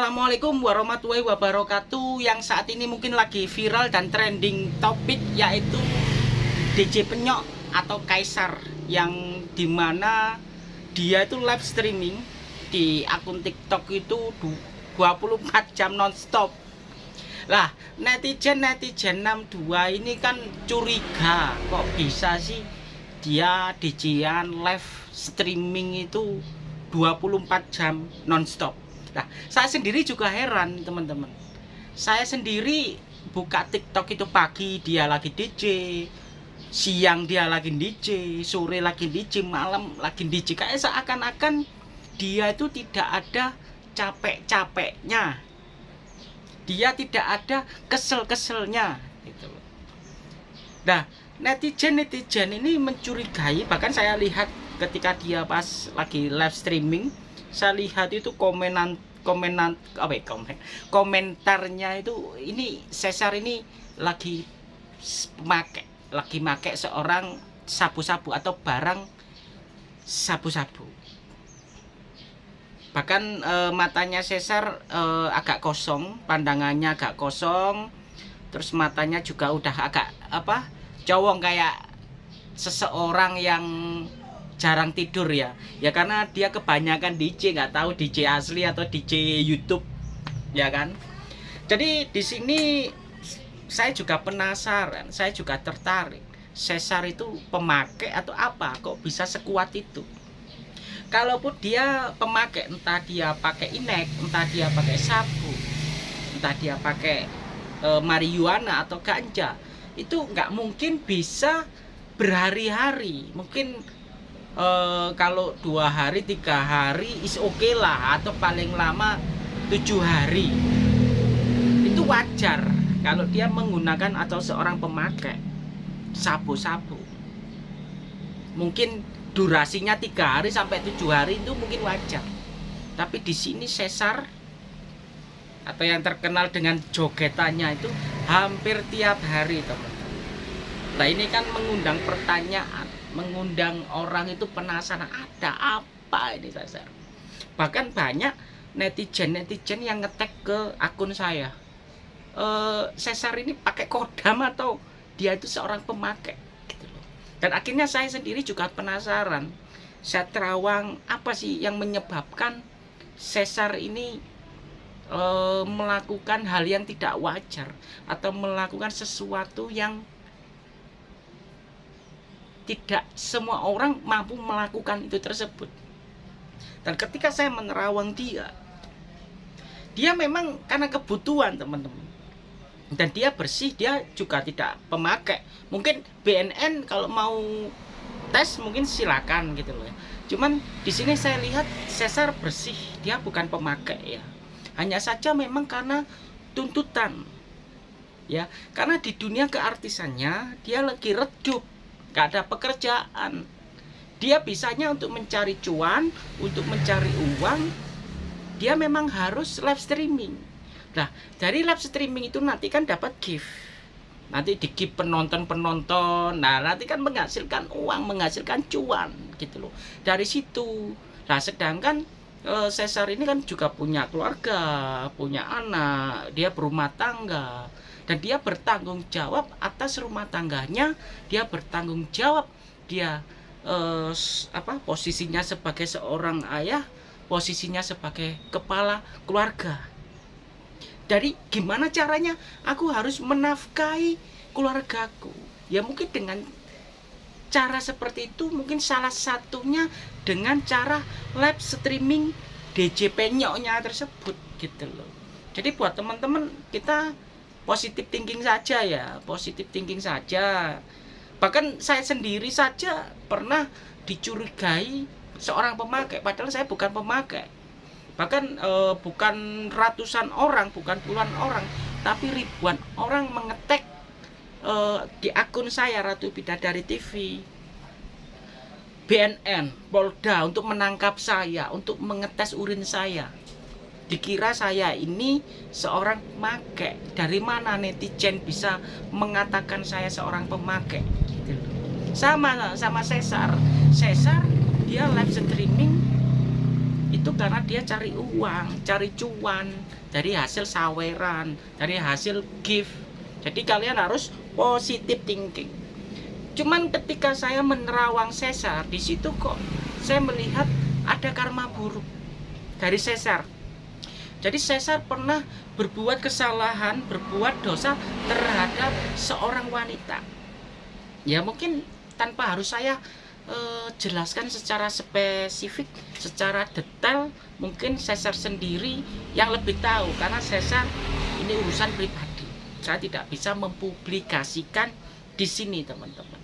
Assalamualaikum warahmatullahi wabarakatuh. Yang saat ini mungkin lagi viral dan trending topik Yaitu DJ Penyok atau Kaisar Yang di mana dia itu live streaming Di akun TikTok itu 24 jam nonstop. Lah netizen-netizen 62 ini kan curiga Kok bisa sih dia DJan live streaming itu 24 jam nonstop Nah, saya sendiri juga heran, teman-teman. Saya sendiri buka TikTok itu pagi dia lagi DJ, siang dia lagi DJ, sore lagi DJ, malam lagi DJ. Kayak seakan-akan dia itu tidak ada capek-capeknya. Dia tidak ada kesel-keselnya gitu Nah, netizen-netizen ini mencurigai, bahkan saya lihat ketika dia pas lagi live streaming saya lihat itu komenan komenan apa ya, komen komentarnya itu ini Cesar ini lagi make lagi make seorang sabu-sabu atau barang sabu-sabu. Bahkan e, matanya Cesar e, agak kosong pandangannya agak kosong terus matanya juga udah agak apa cowong kayak seseorang yang jarang tidur ya. Ya karena dia kebanyakan DJ nggak tahu DJ asli atau DJ YouTube ya kan? Jadi di sini saya juga penasaran saya juga tertarik. Cesar itu pemakai atau apa? Kok bisa sekuat itu? Kalaupun dia pemakai entah dia pakai inek entah dia pakai sabu entah dia pakai e, marijuana atau ganja itu nggak mungkin bisa berhari-hari. Mungkin uh, kalau dua hari tiga hari is oke okay lah. Atau paling lama tujuh hari. Itu wajar. Kalau dia menggunakan atau seorang pemakai sabu-sabu. Mungkin durasinya tiga hari sampai tujuh hari itu mungkin wajar. Tapi di sini sesar atau yang terkenal dengan jogetannya itu hampir tiap hari teman-teman. Nah ini kan mengundang pertanyaan mengundang orang itu penasaran ada apa ini Cesar bahkan banyak netizen-netizen yang ngetek ke akun saya e, Cesar ini pakai kodam atau dia itu seorang pemakai gitu loh. dan akhirnya saya sendiri juga penasaran saya terawang apa sih yang menyebabkan Cesar ini e, melakukan hal yang tidak wajar atau melakukan sesuatu yang tidak semua orang mampu melakukan itu tersebut. Dan ketika saya menerawang dia dia memang karena kebutuhan teman-teman. Dan dia bersih dia juga tidak pemakai. Mungkin BNN kalau mau tes mungkin silakan gitu loh ya. Cuman di sini saya lihat Cesar bersih dia bukan pemakai ya. Hanya saja memang karena tuntutan ya. Karena di dunia keartisannya dia lagi redup gak ada pekerjaan. Dia bisanya untuk mencari cuan untuk mencari uang. Dia memang harus live streaming. Nah dari live streaming itu nanti kan dapat gift. Nanti di gift penonton-penonton. Nah nanti kan menghasilkan uang menghasilkan cuan gitu loh. Dari situ. Nah sedangkan Cesar ini kan juga punya keluarga punya anak dia berumah tangga dan dia bertanggung jawab atas rumah tangganya dia bertanggung jawab dia eh, apa posisinya sebagai seorang ayah posisinya sebagai kepala keluarga. Dari gimana caranya? Aku harus menafkahi keluargaku. Ya mungkin dengan cara seperti itu mungkin salah satunya dengan cara live streaming DJ penyoknya tersebut gitu loh. Jadi buat teman-teman kita positif thinking saja ya positif thinking saja. Bahkan saya sendiri saja pernah dicurigai seorang pemakai padahal saya bukan pemakai. Bahkan e, bukan ratusan orang bukan puluhan orang tapi ribuan orang mengetek e, di akun saya Ratu Bidadari TV BNN Polda untuk menangkap saya untuk mengetes urin saya. Dikira saya ini seorang pemakai dari mana netizen bisa mengatakan saya seorang pemakai gitu. Sama sama Cesar. Cesar dia live streaming itu karena dia cari uang, cari cuan dari hasil saweran, dari hasil gift. Jadi kalian harus positive thinking. Cuman ketika saya menerawang sesar, di situ kok saya melihat ada karma buruk dari sesar. Jadi Caesar pernah berbuat kesalahan, berbuat dosa terhadap seorang wanita. Ya mungkin tanpa harus saya eh, jelaskan secara spesifik, secara detail, mungkin Caesar sendiri yang lebih tahu karena Caesar ini urusan pribadi. Saya tidak bisa mempublikasikan di sini, teman-teman.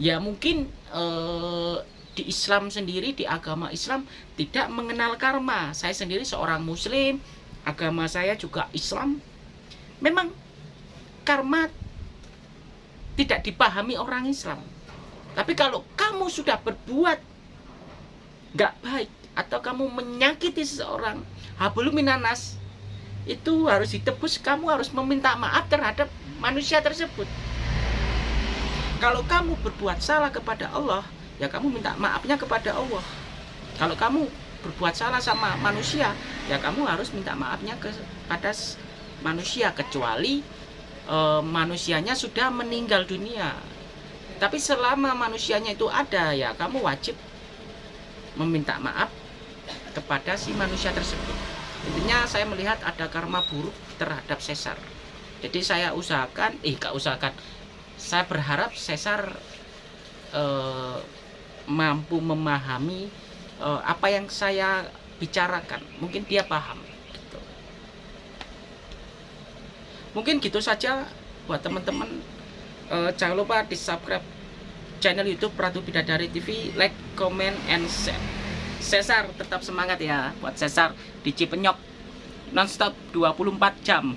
Ya mungkin eh, di Islam sendiri di agama Islam tidak mengenal karma. Saya sendiri seorang muslim agama saya juga Islam. Memang karma tidak dipahami orang Islam. Tapi kalau kamu sudah berbuat nggak baik atau kamu menyakiti seseorang hablu minanas itu harus ditebus kamu harus meminta maaf terhadap manusia tersebut. Kalau kamu berbuat salah kepada Allah ya kamu minta maafnya kepada Allah. Kalau kamu berbuat salah sama manusia ya kamu harus minta maafnya kepada manusia. Kecuali e, manusianya sudah meninggal dunia. Tapi selama manusianya itu ada ya kamu wajib meminta maaf kepada si manusia tersebut intinya saya melihat ada karma buruk terhadap sesar jadi saya usahakan eh gak usahakan. Saya berharap sesar eh, mampu memahami uh, apa yang saya bicarakan. Mungkin dia paham gitu. mungkin gitu saja buat teman-teman. Uh, jangan lupa di subscribe channel YouTube Ratu Bidadari TV like comment and share Cesar tetap semangat ya buat Cesar di Cipenyok. Nonstop 24 jam